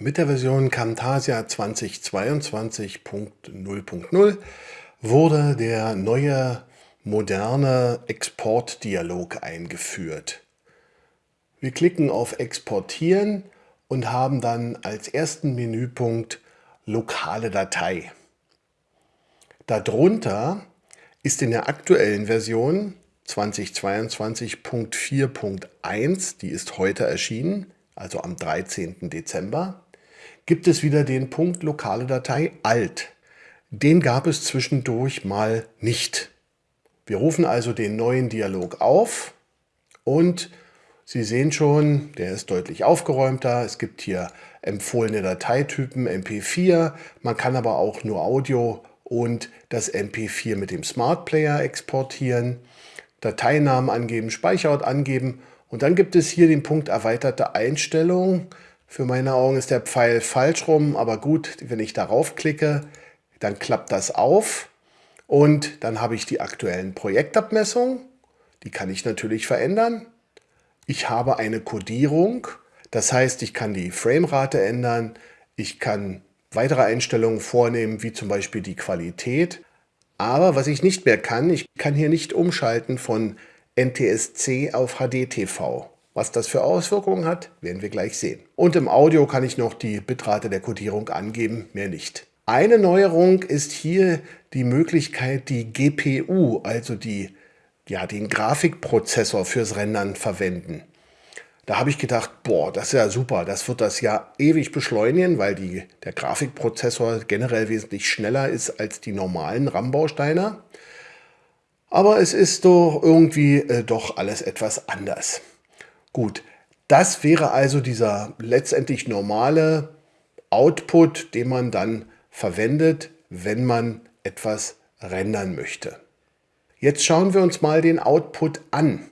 Mit der Version Camtasia 2022.0.0 wurde der neue moderne Exportdialog eingeführt. Wir klicken auf Exportieren und haben dann als ersten Menüpunkt Lokale Datei. Darunter ist in der aktuellen Version 2022.4.1, die ist heute erschienen, also am 13. Dezember, gibt es wieder den Punkt lokale Datei alt. Den gab es zwischendurch mal nicht. Wir rufen also den neuen Dialog auf und Sie sehen schon, der ist deutlich aufgeräumter. Es gibt hier empfohlene Dateitypen MP4. Man kann aber auch nur Audio und das MP4 mit dem Smart Player exportieren. Dateinamen angeben, Speicherort angeben und dann gibt es hier den Punkt erweiterte Einstellungen. Für meine Augen ist der Pfeil falsch rum, aber gut, wenn ich darauf klicke, dann klappt das auf und dann habe ich die aktuellen Projektabmessungen. Die kann ich natürlich verändern. Ich habe eine Codierung, das heißt, ich kann die Framerate ändern, ich kann weitere Einstellungen vornehmen, wie zum Beispiel die Qualität. Aber was ich nicht mehr kann, ich kann hier nicht umschalten von NTSC auf HDTV. Was das für Auswirkungen hat, werden wir gleich sehen. Und im Audio kann ich noch die Bitrate der Codierung angeben, mehr nicht. Eine Neuerung ist hier die Möglichkeit, die GPU, also die, ja, den Grafikprozessor fürs Rendern verwenden. Da habe ich gedacht, boah, das ist ja super, das wird das ja ewig beschleunigen, weil die, der Grafikprozessor generell wesentlich schneller ist als die normalen RAM-Bausteine. Aber es ist doch irgendwie äh, doch alles etwas anders. Gut, das wäre also dieser letztendlich normale Output, den man dann verwendet, wenn man etwas rendern möchte. Jetzt schauen wir uns mal den Output an.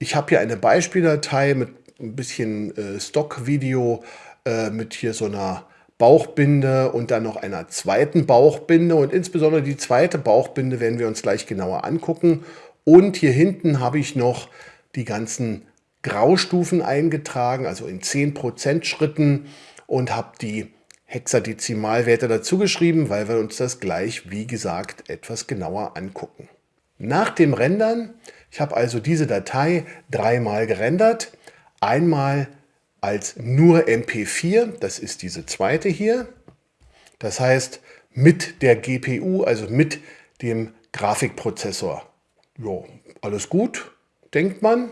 Ich habe hier eine Beispieldatei mit ein bisschen äh, Stock-Video äh, mit hier so einer Bauchbinde und dann noch einer zweiten Bauchbinde und insbesondere die zweite Bauchbinde werden wir uns gleich genauer angucken. Und hier hinten habe ich noch die ganzen Graustufen eingetragen, also in 10% Schritten und habe die Hexadezimalwerte dazu geschrieben, weil wir uns das gleich, wie gesagt, etwas genauer angucken. Nach dem Rendern, ich habe also diese Datei dreimal gerendert, einmal als nur MP4, das ist diese zweite hier, das heißt mit der GPU, also mit dem Grafikprozessor. Ja, alles gut, denkt man.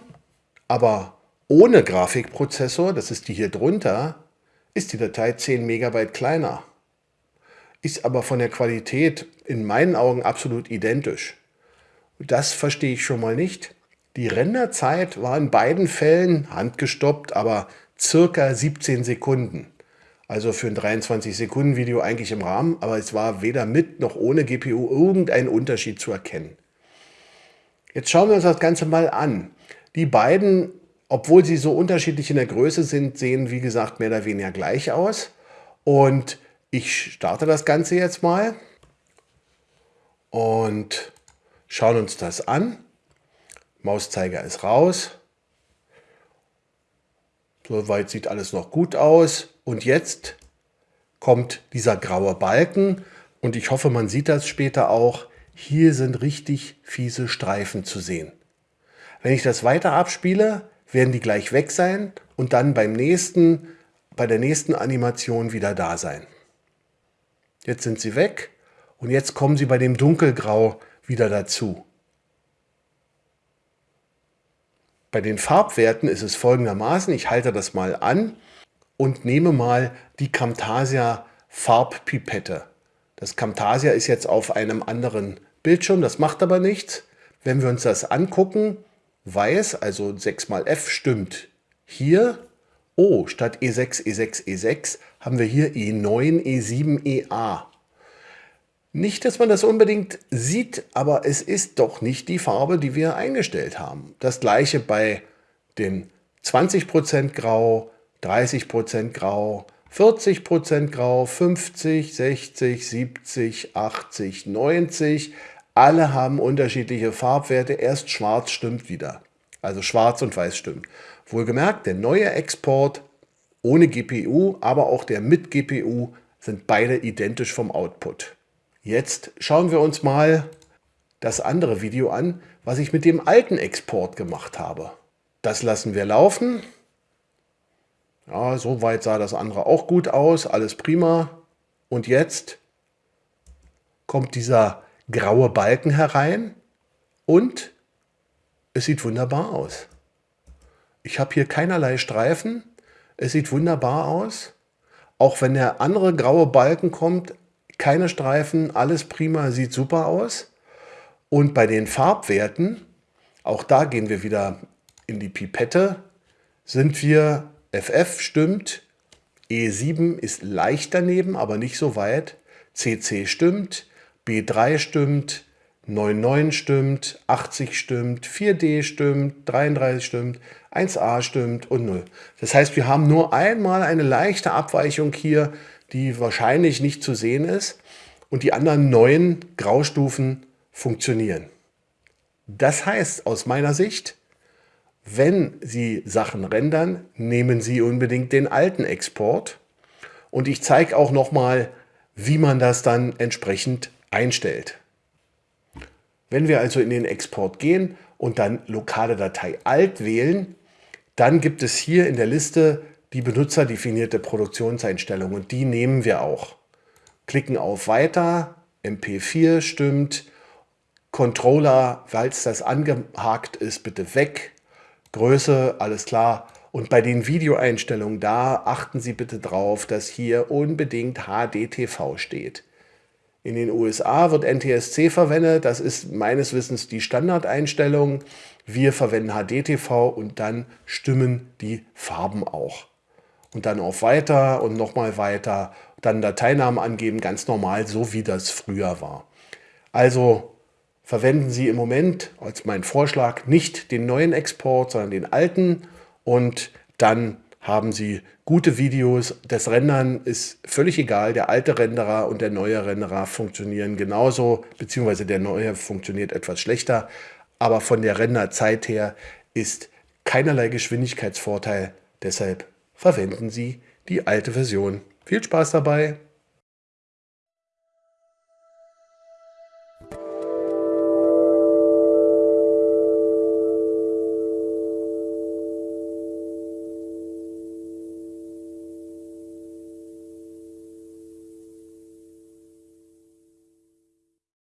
Aber ohne Grafikprozessor, das ist die hier drunter, ist die Datei 10 Megabyte kleiner. Ist aber von der Qualität in meinen Augen absolut identisch. Das verstehe ich schon mal nicht. Die Renderzeit war in beiden Fällen handgestoppt, aber circa 17 Sekunden. Also für ein 23 Sekunden Video eigentlich im Rahmen, aber es war weder mit noch ohne GPU irgendein Unterschied zu erkennen. Jetzt schauen wir uns das Ganze mal an. Die beiden, obwohl sie so unterschiedlich in der Größe sind, sehen wie gesagt mehr oder weniger gleich aus. Und ich starte das Ganze jetzt mal und schauen uns das an. Mauszeiger ist raus. Soweit sieht alles noch gut aus. Und jetzt kommt dieser graue Balken und ich hoffe, man sieht das später auch. Hier sind richtig fiese Streifen zu sehen. Wenn ich das weiter abspiele, werden die gleich weg sein und dann beim nächsten, bei der nächsten Animation wieder da sein. Jetzt sind sie weg und jetzt kommen sie bei dem Dunkelgrau wieder dazu. Bei den Farbwerten ist es folgendermaßen, ich halte das mal an und nehme mal die Camtasia Farbpipette. Das Camtasia ist jetzt auf einem anderen Bildschirm, das macht aber nichts. Wenn wir uns das angucken, weiß, also 6 mal F stimmt. Hier, oh, statt E6, E6, E6 haben wir hier E9, E7, EA. Nicht, dass man das unbedingt sieht, aber es ist doch nicht die Farbe, die wir eingestellt haben. Das gleiche bei den 20% Grau, 30% Grau, 40% Grau, 50, 60, 70, 80, 90, alle haben unterschiedliche Farbwerte. Erst schwarz stimmt wieder. Also schwarz und weiß stimmt. Wohlgemerkt, der neue Export ohne GPU, aber auch der mit GPU sind beide identisch vom Output. Jetzt schauen wir uns mal das andere Video an, was ich mit dem alten Export gemacht habe. Das lassen wir laufen. Ja, soweit sah das andere auch gut aus, alles prima. Und jetzt kommt dieser graue Balken herein und es sieht wunderbar aus. Ich habe hier keinerlei Streifen. Es sieht wunderbar aus. Auch wenn der andere graue Balken kommt, keine Streifen, alles prima, sieht super aus. Und bei den Farbwerten, auch da gehen wir wieder in die Pipette, sind wir, FF stimmt, E7 ist leicht daneben, aber nicht so weit, CC stimmt, B3 stimmt, 99 stimmt, 80 stimmt, 4D stimmt, 33 stimmt, 1A stimmt und 0. Das heißt, wir haben nur einmal eine leichte Abweichung hier, die wahrscheinlich nicht zu sehen ist und die anderen neun Graustufen funktionieren. Das heißt aus meiner Sicht, wenn Sie Sachen rendern, nehmen Sie unbedingt den alten Export und ich zeige auch nochmal, wie man das dann entsprechend einstellt. Wenn wir also in den Export gehen und dann lokale Datei alt wählen, dann gibt es hier in der Liste die benutzerdefinierte Produktionseinstellung und die nehmen wir auch. Klicken auf Weiter, MP4 stimmt, Controller, falls das angehakt ist, bitte weg, Größe, alles klar. Und bei den Videoeinstellungen, da achten Sie bitte drauf, dass hier unbedingt HDTV steht. In den USA wird NTSC verwendet, das ist meines Wissens die Standardeinstellung. Wir verwenden HDTV und dann stimmen die Farben auch. Und dann auf Weiter und nochmal weiter, dann Dateinamen angeben, ganz normal, so wie das früher war. Also verwenden Sie im Moment als mein Vorschlag nicht den neuen Export, sondern den alten und dann haben Sie gute Videos. Das Rendern ist völlig egal. Der alte Renderer und der neue Renderer funktionieren genauso, beziehungsweise der neue funktioniert etwas schlechter. Aber von der Renderzeit her ist keinerlei Geschwindigkeitsvorteil. Deshalb verwenden Sie die alte Version. Viel Spaß dabei!